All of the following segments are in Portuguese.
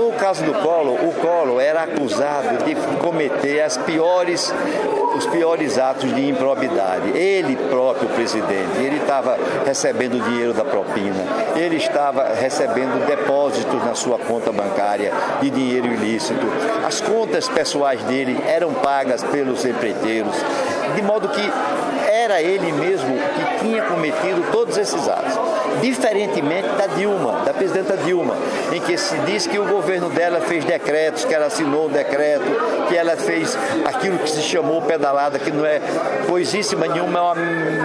No caso do Collor, o Collor era acusado de cometer as piores, os piores atos de improbidade. Ele próprio, presidente, ele estava recebendo dinheiro da propina, ele estava recebendo depósitos na sua conta bancária de dinheiro ilícito. As contas pessoais dele eram pagas pelos empreiteiros, de modo que era ele mesmo que tinha cometido todos esses atos. Diferentemente da Dilma, da presidenta Dilma, em que se diz que o governo dela fez decretos, que ela assinou um decreto, que ela fez aquilo que se chamou pedalada, que não é coisíssima nenhuma, é uma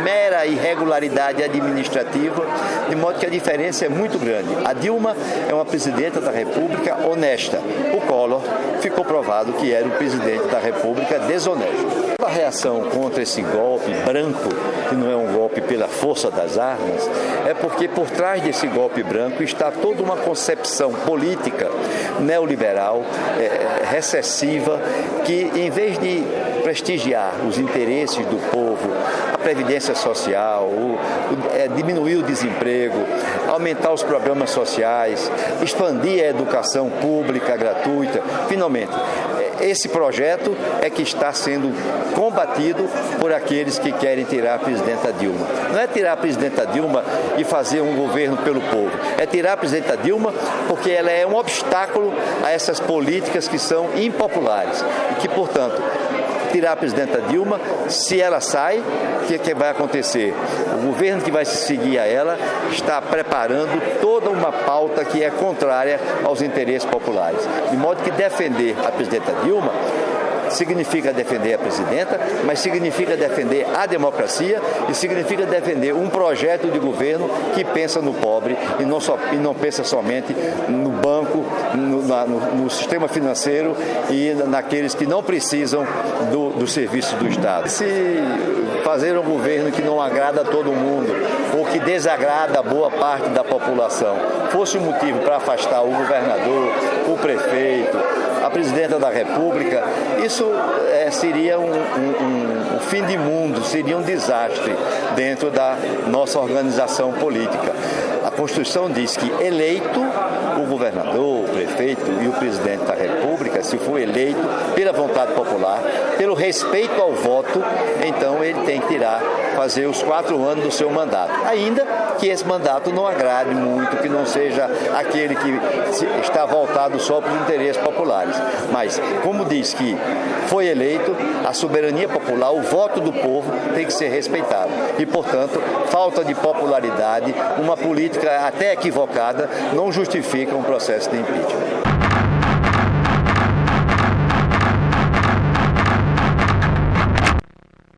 mera irregularidade administrativa, de modo que a diferença é muito grande. A Dilma é uma presidenta da República honesta. O Collor ficou provado que era o presidente da República desonesto. A reação contra esse golpe branco, que não é um golpe pela força das armas, é porque por trás desse golpe branco está toda uma concepção política neoliberal, é, recessiva, que em vez de prestigiar os interesses do povo, a previdência social, o, o, é, diminuir o desemprego, aumentar os programas sociais, expandir a educação pública gratuita, finalmente esse projeto é que está sendo combatido por aqueles que querem tirar a presidenta Dilma. Não é tirar a presidenta Dilma e fazer um governo pelo povo, é tirar a presidenta Dilma porque ela é um obstáculo a essas políticas que são impopulares e que, portanto, tirar a presidenta Dilma, se ela sai, o que, que vai acontecer? O governo que vai se seguir a ela está preparando toda uma pauta que é contrária aos interesses populares. De modo que defender a presidenta Dilma significa defender a presidenta, mas significa defender a democracia e significa defender um projeto de governo que pensa no pobre e não, só, e não pensa somente no banco, no, na, no, no sistema financeiro e naqueles que não precisam do, do serviço do Estado. Se fazer um governo que não agrada a todo mundo ou que desagrada boa parte da população fosse o motivo para afastar o governador, o prefeito, a presidenta da República, isso é, seria um, um, um, fim de mundo, seria um desastre dentro da nossa organização política. A Constituição diz que eleito o governador, o prefeito e o presidente da República, se for eleito vontade popular, pelo respeito ao voto, então ele tem que tirar, fazer os quatro anos do seu mandato. Ainda que esse mandato não agrade muito, que não seja aquele que está voltado só para os interesses populares. Mas, como diz que foi eleito, a soberania popular, o voto do povo tem que ser respeitado. E, portanto, falta de popularidade, uma política até equivocada, não justifica um processo de impeachment.